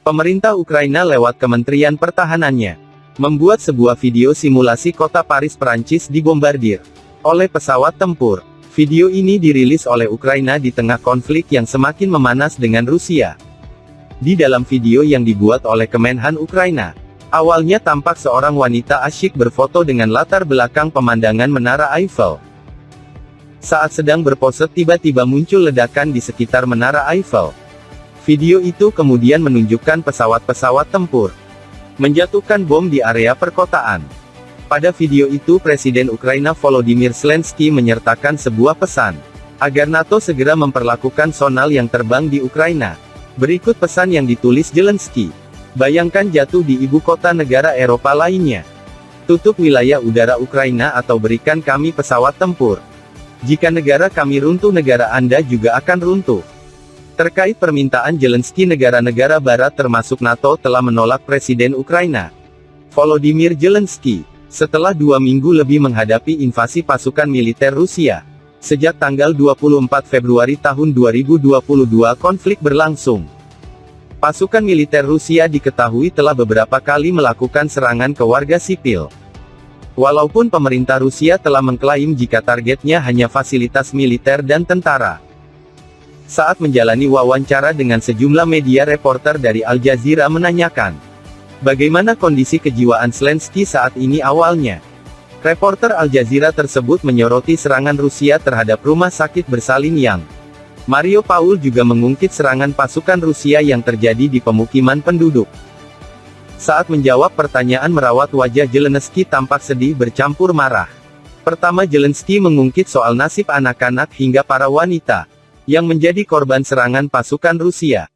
Pemerintah Ukraina lewat Kementerian Pertahanannya membuat sebuah video simulasi kota Paris Perancis dibombardir oleh pesawat tempur. Video ini dirilis oleh Ukraina di tengah konflik yang semakin memanas dengan Rusia. Di dalam video yang dibuat oleh Kemenhan Ukraina, awalnya tampak seorang wanita asyik berfoto dengan latar belakang pemandangan Menara Eiffel. Saat sedang berpose tiba-tiba muncul ledakan di sekitar Menara Eiffel. Video itu kemudian menunjukkan pesawat-pesawat tempur menjatuhkan bom di area perkotaan. Pada video itu Presiden Ukraina Volodymyr Zelensky menyertakan sebuah pesan, agar NATO segera memperlakukan sonal yang terbang di Ukraina. Berikut pesan yang ditulis Zelensky. Bayangkan jatuh di ibu kota negara Eropa lainnya. Tutup wilayah udara Ukraina atau berikan kami pesawat tempur. Jika negara kami runtuh negara Anda juga akan runtuh. Terkait permintaan Zelensky negara-negara barat termasuk NATO telah menolak Presiden Ukraina. Volodymyr Zelensky, setelah dua minggu lebih menghadapi invasi pasukan militer Rusia. Sejak tanggal 24 Februari tahun 2022 konflik berlangsung. Pasukan militer Rusia diketahui telah beberapa kali melakukan serangan ke warga sipil. Walaupun pemerintah Rusia telah mengklaim jika targetnya hanya fasilitas militer dan tentara. Saat menjalani wawancara dengan sejumlah media reporter dari Al Jazeera menanyakan, bagaimana kondisi kejiwaan Zelensky saat ini awalnya. Reporter Al Jazeera tersebut menyoroti serangan Rusia terhadap rumah sakit bersalin yang Mario Paul juga mengungkit serangan pasukan Rusia yang terjadi di pemukiman penduduk. Saat menjawab pertanyaan merawat wajah Zelensky tampak sedih bercampur marah. Pertama Zelensky mengungkit soal nasib anak-anak hingga para wanita yang menjadi korban serangan pasukan Rusia.